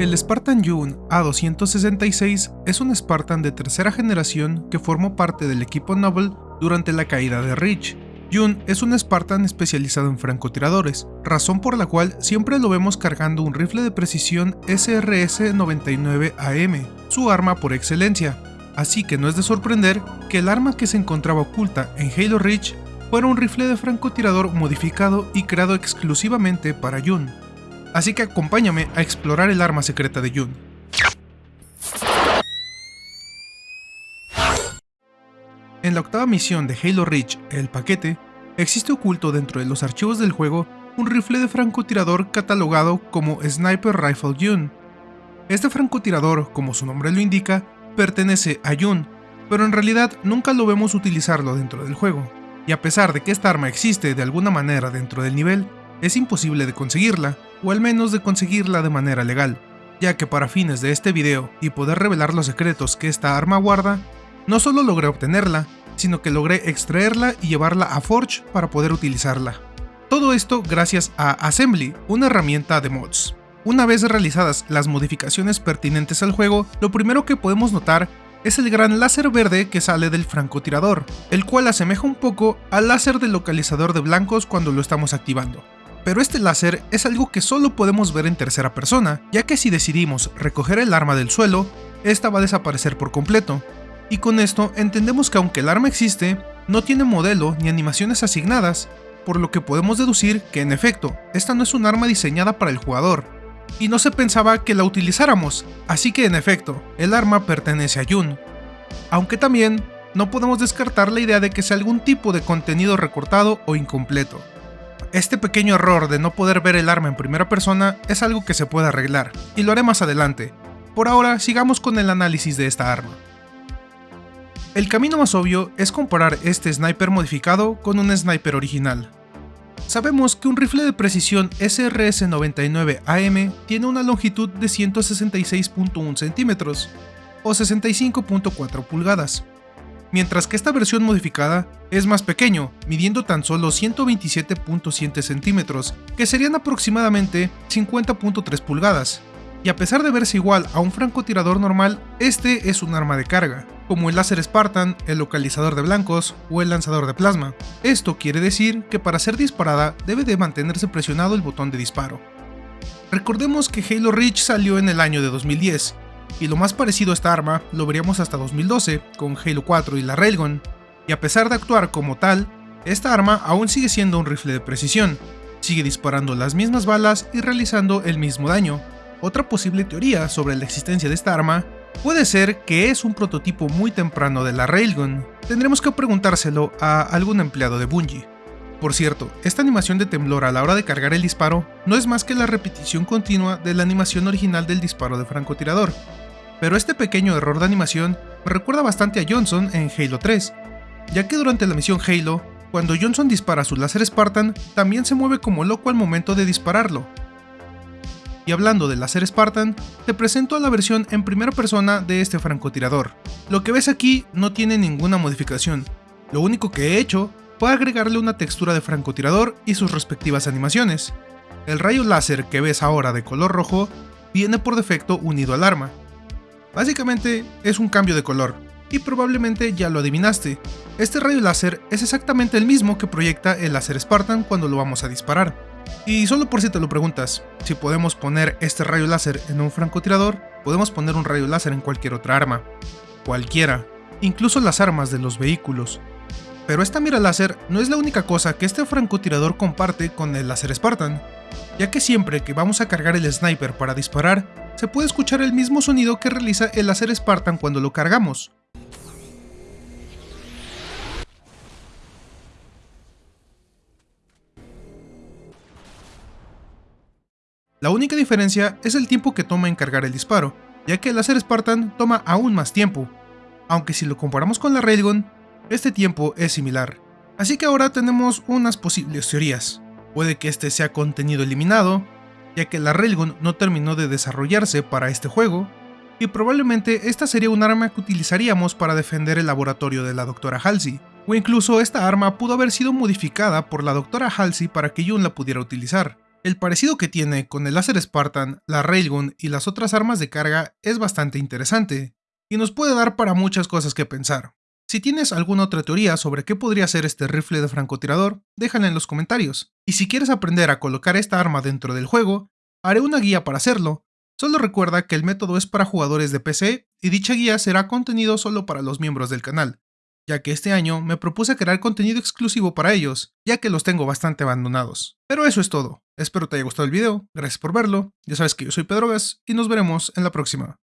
El Spartan Yun A266 es un Spartan de tercera generación que formó parte del equipo Noble durante la caída de Reach. Yun es un Spartan especializado en francotiradores, razón por la cual siempre lo vemos cargando un rifle de precisión SRS-99AM, su arma por excelencia, así que no es de sorprender que el arma que se encontraba oculta en Halo Reach fuera un rifle de francotirador modificado y creado exclusivamente para Yun. Así que acompáñame a explorar el arma secreta de Yun. En la octava misión de Halo Reach, el paquete, existe oculto dentro de los archivos del juego un rifle de francotirador catalogado como Sniper Rifle Yun. Este francotirador, como su nombre lo indica, pertenece a Yun, pero en realidad nunca lo vemos utilizarlo dentro del juego, y a pesar de que esta arma existe de alguna manera dentro del nivel, es imposible de conseguirla, o al menos de conseguirla de manera legal, ya que para fines de este video y poder revelar los secretos que esta arma guarda, no solo logré obtenerla, sino que logré extraerla y llevarla a Forge para poder utilizarla. Todo esto gracias a Assembly, una herramienta de mods. Una vez realizadas las modificaciones pertinentes al juego, lo primero que podemos notar es el gran láser verde que sale del francotirador, el cual asemeja un poco al láser del localizador de blancos cuando lo estamos activando. Pero este láser es algo que solo podemos ver en tercera persona, ya que si decidimos recoger el arma del suelo, esta va a desaparecer por completo. Y con esto entendemos que aunque el arma existe, no tiene modelo ni animaciones asignadas, por lo que podemos deducir que en efecto, esta no es un arma diseñada para el jugador, y no se pensaba que la utilizáramos, así que en efecto, el arma pertenece a Yun. Aunque también, no podemos descartar la idea de que sea algún tipo de contenido recortado o incompleto. Este pequeño error de no poder ver el arma en primera persona es algo que se puede arreglar, y lo haré más adelante. Por ahora, sigamos con el análisis de esta arma. El camino más obvio es comparar este sniper modificado con un sniper original. Sabemos que un rifle de precisión SRS-99AM tiene una longitud de 166.1 centímetros, o 65.4 pulgadas, mientras que esta versión modificada es más pequeño, midiendo tan solo 127.7 centímetros, que serían aproximadamente 50.3 pulgadas. Y a pesar de verse igual a un francotirador normal, este es un arma de carga, como el láser Spartan, el localizador de blancos o el lanzador de plasma. Esto quiere decir que para ser disparada debe de mantenerse presionado el botón de disparo. Recordemos que Halo Reach salió en el año de 2010, y lo más parecido a esta arma lo veríamos hasta 2012 con Halo 4 y la Railgun, y a pesar de actuar como tal, esta arma aún sigue siendo un rifle de precisión, sigue disparando las mismas balas y realizando el mismo daño. Otra posible teoría sobre la existencia de esta arma puede ser que es un prototipo muy temprano de la Railgun, tendremos que preguntárselo a algún empleado de Bungie. Por cierto, esta animación de temblor a la hora de cargar el disparo no es más que la repetición continua de la animación original del disparo de francotirador, pero este pequeño error de animación me recuerda bastante a Johnson en Halo 3, ya que durante la misión Halo, cuando Johnson dispara su láser Spartan, también se mueve como loco al momento de dispararlo. Y hablando del láser Spartan, te presento la versión en primera persona de este francotirador. Lo que ves aquí no tiene ninguna modificación, lo único que he hecho fue agregarle una textura de francotirador y sus respectivas animaciones. El rayo láser que ves ahora de color rojo viene por defecto unido al arma, Básicamente es un cambio de color, y probablemente ya lo adivinaste. Este rayo láser es exactamente el mismo que proyecta el láser Spartan cuando lo vamos a disparar. Y solo por si te lo preguntas, si podemos poner este rayo láser en un francotirador, podemos poner un rayo láser en cualquier otra arma. Cualquiera, incluso las armas de los vehículos. Pero esta mira láser no es la única cosa que este francotirador comparte con el láser Spartan, ya que siempre que vamos a cargar el sniper para disparar, se puede escuchar el mismo sonido que realiza el láser Spartan cuando lo cargamos. La única diferencia es el tiempo que toma en cargar el disparo, ya que el láser Spartan toma aún más tiempo, aunque si lo comparamos con la Railgun, este tiempo es similar. Así que ahora tenemos unas posibles teorías. Puede que este sea contenido eliminado, ya que la Railgun no terminó de desarrollarse para este juego, y probablemente esta sería un arma que utilizaríamos para defender el laboratorio de la Dra. Halsey, o incluso esta arma pudo haber sido modificada por la Dra. Halsey para que Yun la pudiera utilizar. El parecido que tiene con el láser Spartan, la Railgun y las otras armas de carga es bastante interesante, y nos puede dar para muchas cosas que pensar. Si tienes alguna otra teoría sobre qué podría ser este rifle de francotirador, déjala en los comentarios. Y si quieres aprender a colocar esta arma dentro del juego, haré una guía para hacerlo. Solo recuerda que el método es para jugadores de PC y dicha guía será contenido solo para los miembros del canal ya que este año me propuse crear contenido exclusivo para ellos, ya que los tengo bastante abandonados. Pero eso es todo, espero te haya gustado el video, gracias por verlo, ya sabes que yo soy Pedro Gas y nos veremos en la próxima.